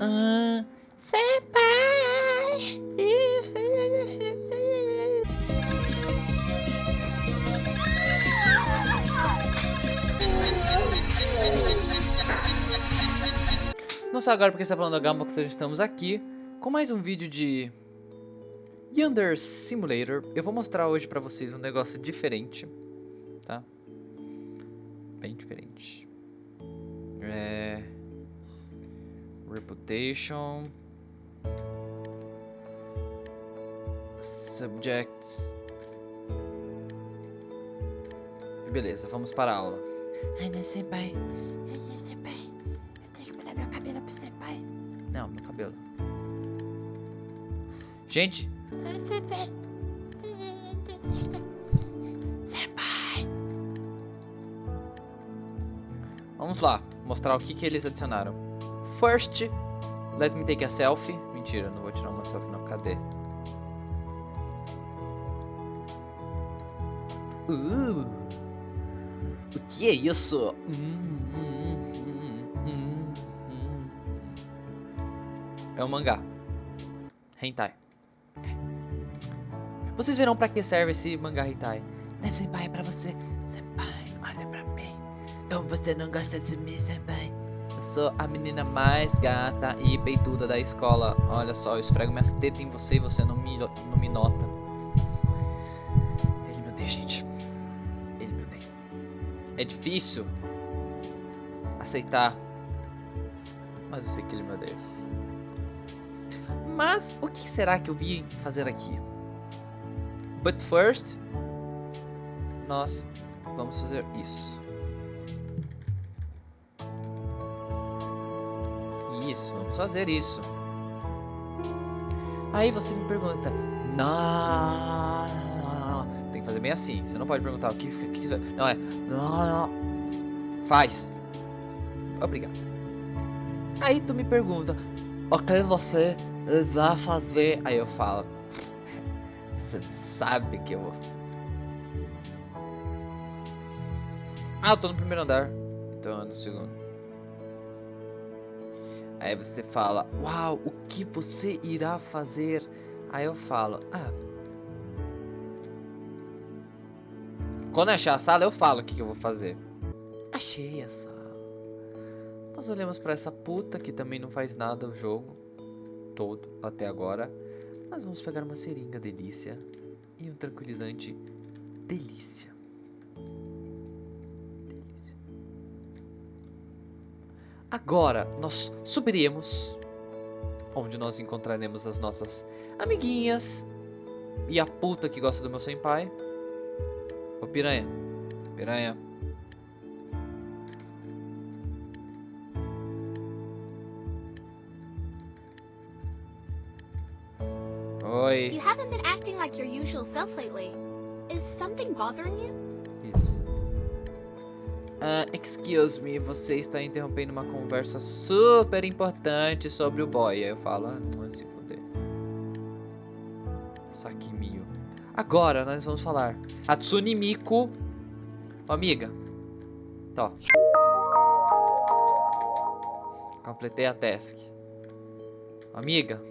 Ah, senpai! Não só agora porque está falando da Gamba, que estamos aqui com mais um vídeo de Yonder Simulator. Eu vou mostrar hoje pra vocês um negócio diferente, tá? Bem diferente. É... Reputation. Subjects. Beleza, vamos para a aula. Ai, não, senpai. Ai, não, senpai. Eu tenho que mudar meu cabelo pro senpai. Não, meu cabelo. Gente, Ai, senpai. Senpai. vamos lá. Mostrar o que, que eles adicionaram. First, let me take a selfie. Mentira, não vou tirar uma selfie não. Cadê? Uh, o que é isso? Hum, hum, hum, hum, hum. É um mangá. Hentai. Vocês verão pra que serve esse mangá hentai? Né, senpai, é pra você. Senpai, olha pra mim. Como você não gosta de mim, senpai? Sou a menina mais gata e peituda da escola. Olha só, eu esfrego minhas tetas em você e você não me, não me nota. Ele me odeia, gente. Ele me odeia. É difícil aceitar. Mas eu sei que ele me odeia. Mas o que será que eu vim fazer aqui? But first, nós vamos fazer isso. Isso, vamos fazer isso. Aí você me pergunta, não, tem que fazer bem assim. Você não pode perguntar o que, que, que não é, faz. Obrigado. Aí tu me pergunta, o que você vai fazer? Aí eu falo, você sabe que eu vou. Ah, eu tô no primeiro andar. Então no segundo. Aí você fala, uau, o que você irá fazer? Aí eu falo, ah. Quando eu achar a sala, eu falo o que, eu vou fazer. Achei a sala. Nós olhamos pra essa puta que também não faz nada o jogo todo até agora. Nós vamos pegar uma seringa delícia e um tranquilizante delícia. Agora nós subiremos, onde nós encontraremos as nossas amiguinhas e a puta que gosta do meu senpai. Ô piranha, piranha. Oi. You haven't been acting like your usual self lately. Is something bothering you? Ah, excuse me, você está interrompendo uma conversa super importante sobre o boy. Aí eu falo, ah, não se fuder. Sakimiyo. Agora nós vamos falar. Hatsune Miku. Ô, amiga. Tó. Completei a task. Amiga.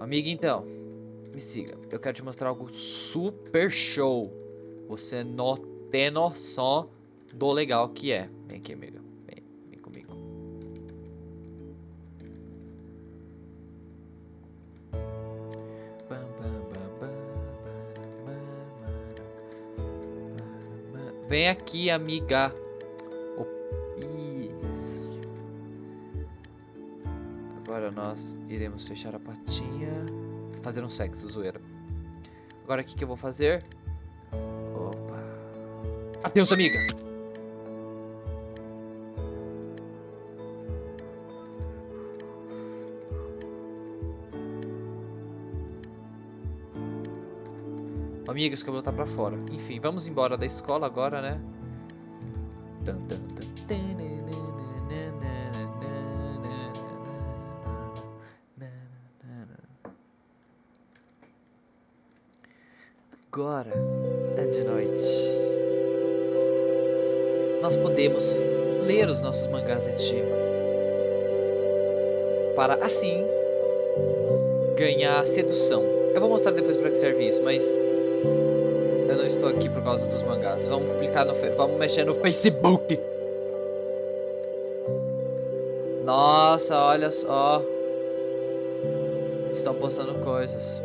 Amiga, então. Me siga. Eu quero te mostrar algo super show. Você não tem noção do legal que é. Vem aqui, amiga. Vem, vem comigo. Vem aqui, amiga. Isso. Agora nós iremos fechar a patinha. Fazer um sexo, zoeira. Agora o que, que eu vou fazer? Adeus, amiga. Amiga, esse cabelo tá pra fora. Enfim, vamos embora da escola agora, né? Agora é de noite. Nós podemos ler os nossos mangás de para assim ganhar sedução. Eu vou mostrar depois para que serve isso, mas eu não estou aqui por causa dos mangás. Vamos publicar no, vamos mexer no Facebook. Nossa, olha só. Estão postando coisas.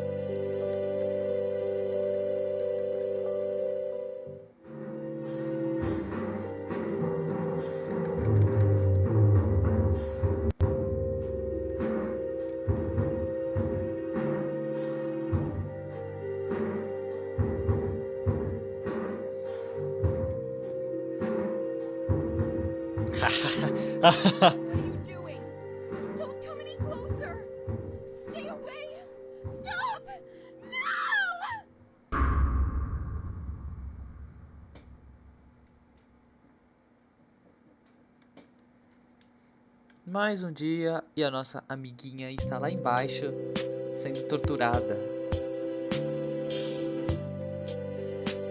Mais um dia e a nossa amiguinha está lá embaixo sendo torturada.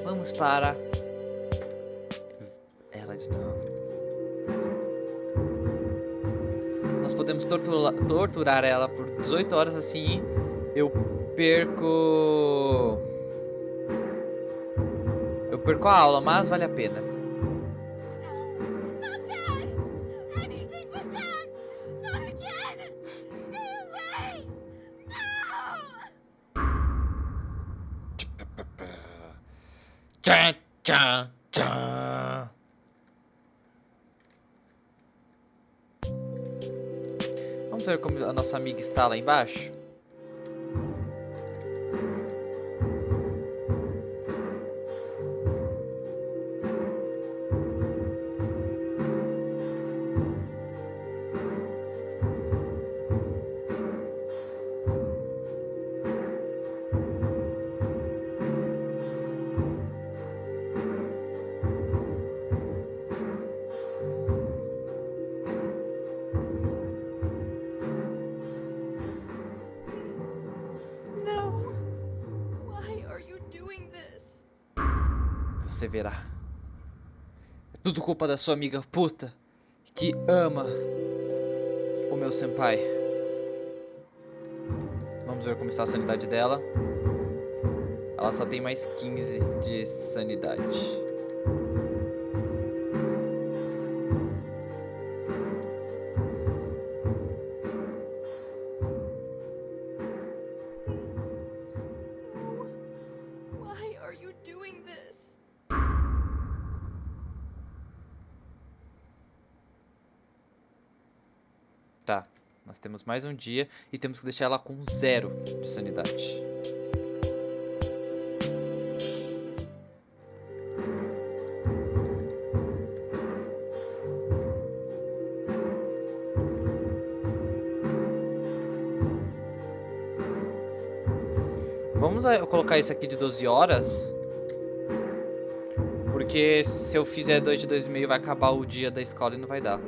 Vamos para ela de novo. Nós podemos tortura- torturar ela por 18 horas assim. Eu perco. Eu perco a aula, mas vale a pena. Tchan, tchan, tchan. Como a nossa amiga está lá embaixo? Você verá. É tudo culpa da sua amiga puta que ama o meu senpai. Vamos ver como está a sanidade dela. Ela só tem mais 15 de sanidade. Temos mais um dia e temos que deixar ela com zero de sanidade. Vamos colocar isso aqui de 12 horas. Porque se eu fizer 2 de 2,5 vai acabar o dia da escola e não vai dar.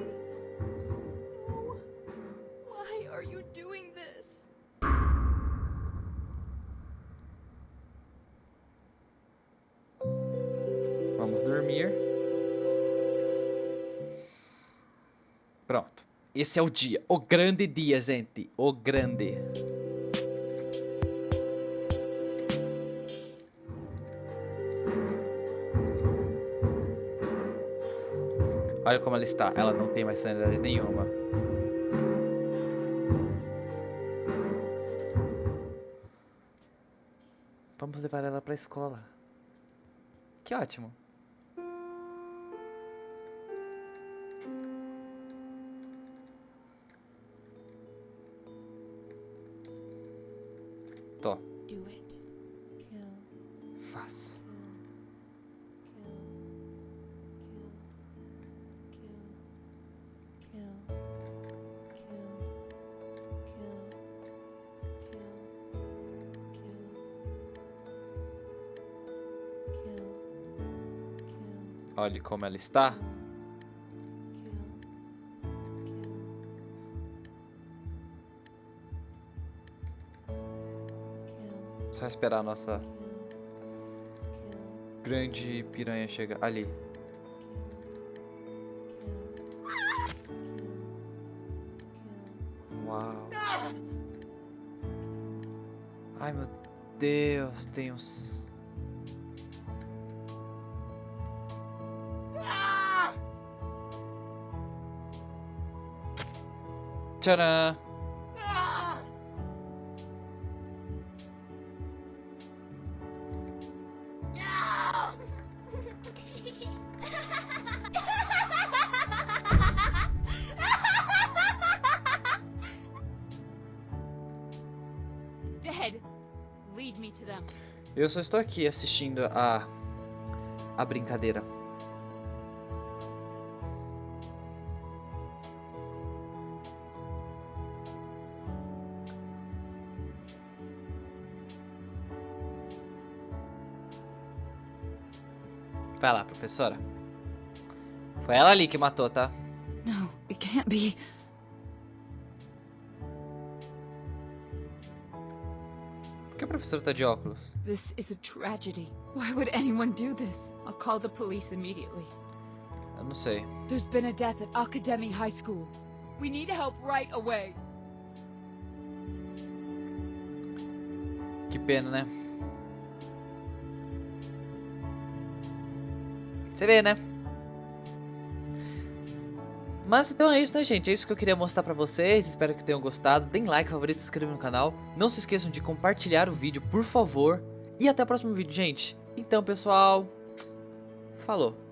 Esse é o dia. O grande dia, gente. O grande. Olha como ela está. Ela não tem mais sanidade nenhuma. Vamos levar ela pra escola. Que ótimo. Do it. Kill. faço. Olhe como ela está. Só esperar a nossa grande piranha chegar ali. Uau. Ai meu Deus, tem uns. Tcharam! Eu só estou aqui assistindo a. a brincadeira. Vai lá, professora. Foi ela ali que matou, tá? No, it can't be. Por que a professora tá de óculos? This is a tragedy. Why would anyone do this? I'll call the police immediately. Eu não sei. There's been a death at Academy High School. We need help right away. Que pena, né? Você vê, né? Mas então é isso, né, gente? É isso que eu queria mostrar pra vocês. Espero que tenham gostado. Deem like, favorito, se inscrevam no canal. Não se esqueçam de compartilhar o vídeo, por favor. E até o próximo vídeo, gente. Então, pessoal... Falou.